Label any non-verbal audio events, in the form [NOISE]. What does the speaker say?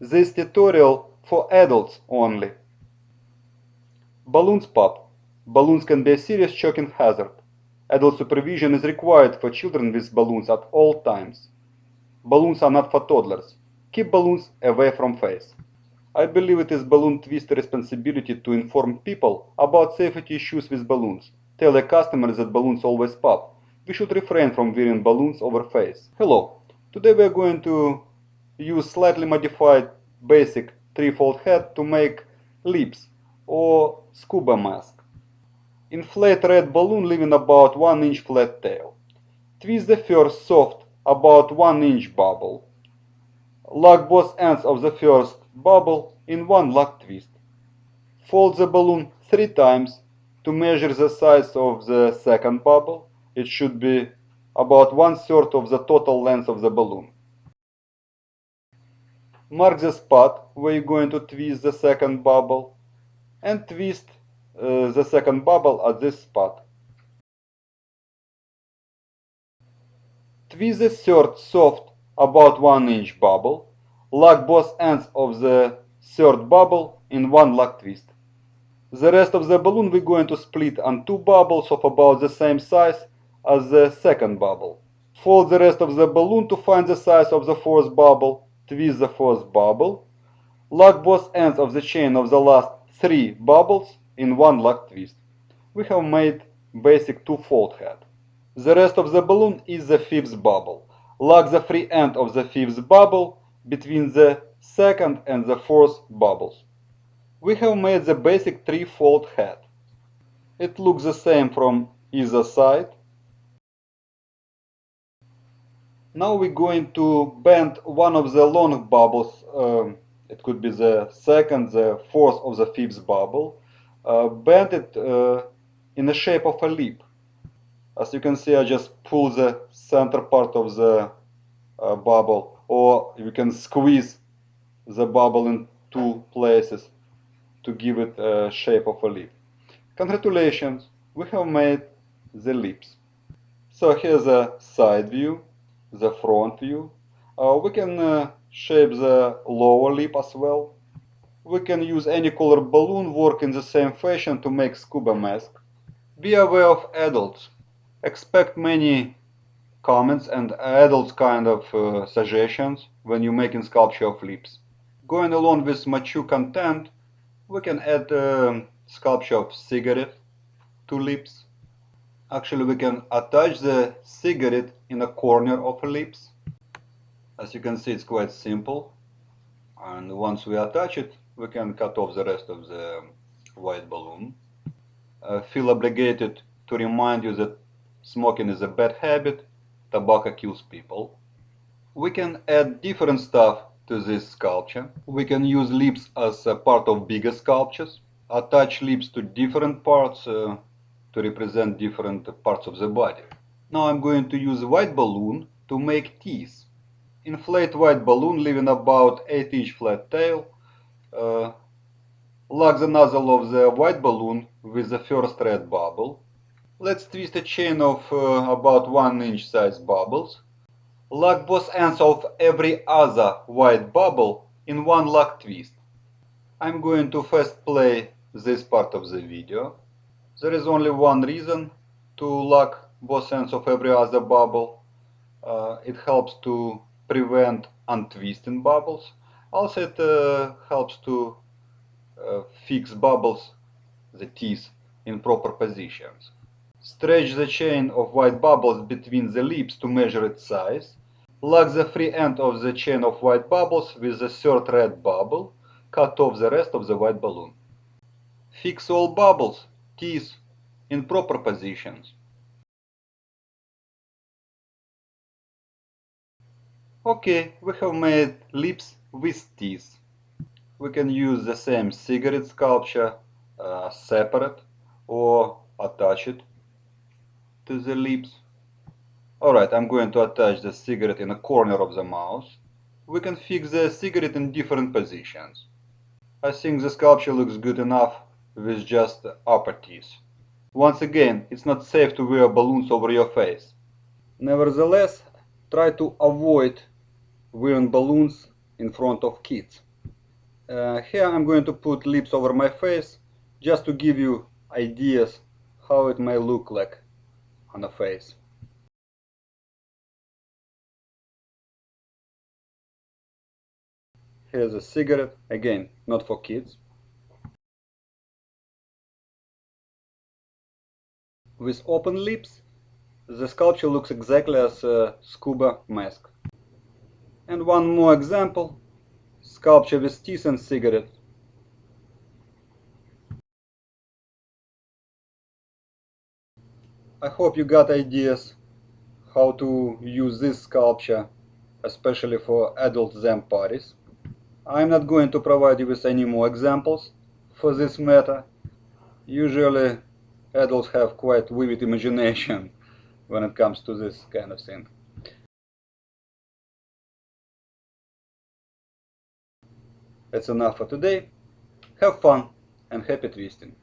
This tutorial for adults only. Balloons pop. Balloons can be a serious choking hazard. Adult supervision is required for children with balloons at all times. Balloons are not for toddlers. Keep balloons away from face. I believe it is balloon twister responsibility to inform people about safety issues with balloons. Tell a customer that balloons always pop. We should refrain from wearing balloons over face. Hello. Today we are going to use slightly modified basic three-fold hat to make lips or scuba mask. Inflate red balloon leaving about 1 inch flat tail. Twist the first soft about 1 inch bubble. Lock both ends of the first bubble in one lock twist. Fold the balloon three times to measure the size of the second bubble. It should be about one third of the total length of the balloon. Mark the spot where you're going to twist the second bubble and twist uh, the second bubble at this spot. Twist the third soft about 1 inch bubble. Lock both ends of the third bubble in one lock twist. The rest of the balloon we're going to split on two bubbles of about the same size as the second bubble. Fold the rest of the balloon to find the size of the fourth bubble. Twist the fourth bubble. Lock both ends of the chain of the last three bubbles in one lock twist. We have made basic two-fold hat. The rest of the balloon is the fifth bubble. Lock the free end of the fifth bubble between the second and the fourth bubbles. We have made the basic three-fold hat. It looks the same from either side. Now we're going to bend one of the long bubbles, um, it could be the second, the fourth of the fifth bubble, uh, bend it uh, in the shape of a lip. As you can see, I just pull the center part of the uh, bubble, or you can squeeze the bubble in two places to give it a shape of a lip. Congratulations, we have made the lips. So here's a side view, the front view. Uh, we can uh, shape the lower lip as well. We can use any color balloon work in the same fashion to make scuba mask. Be aware of adults. Expect many comments and adults kind of uh, suggestions when you're making sculpture of lips. Going along with mature content, we can add um, sculpture of cigarette to lips. Actually, we can attach the cigarette in a corner of lips. As you can see, it's quite simple. And once we attach it, we can cut off the rest of the white balloon. I feel obligated to remind you that smoking is a bad habit, tobacco kills people. We can add different stuff to this sculpture. We can use lips as a part of bigger sculptures, attach lips to different parts uh, to represent different parts of the body. Now I'm going to use a white balloon to make teeth. Inflate white balloon leaving about 8 inch flat tail. Uh, lock the nozzle of the white balloon with the first red bubble. Let's twist a chain of uh, about 1 inch size bubbles. Lock both ends of every other white bubble in one lock twist. I'm going to first play this part of the video. There is only one reason to lock both ends of every other bubble. Uh, it helps to prevent untwisting bubbles. Also it uh, helps to uh, fix bubbles, the teeth, in proper positions. Stretch the chain of white bubbles between the lips to measure its size. Lock the free end of the chain of white bubbles with the third red bubble. Cut off the rest of the white balloon. Fix all bubbles, teeth, in proper positions. Okay, we have made lips with teeth. We can use the same cigarette sculpture uh, separate or attach it to the lips. Alright, I'm going to attach the cigarette in a corner of the mouth. We can fix the cigarette in different positions. I think the sculpture looks good enough with just upper teeth. Once again, it's not safe to wear balloons over your face. Nevertheless, try to avoid wearing balloons in front of kids. Uh, here I'm going to put lips over my face just to give you ideas how it may look like on a face. Here's a cigarette, again, not for kids. With open lips, the sculpture looks exactly as a scuba mask. And one more example, sculpture with teeth and cigarette. I hope you got ideas how to use this sculpture, especially for adult Zen parties. I'm not going to provide you with any more examples for this matter. Usually adults have quite vivid imagination [LAUGHS] when it comes to this kind of thing. That's enough for today. Have fun and happy twisting.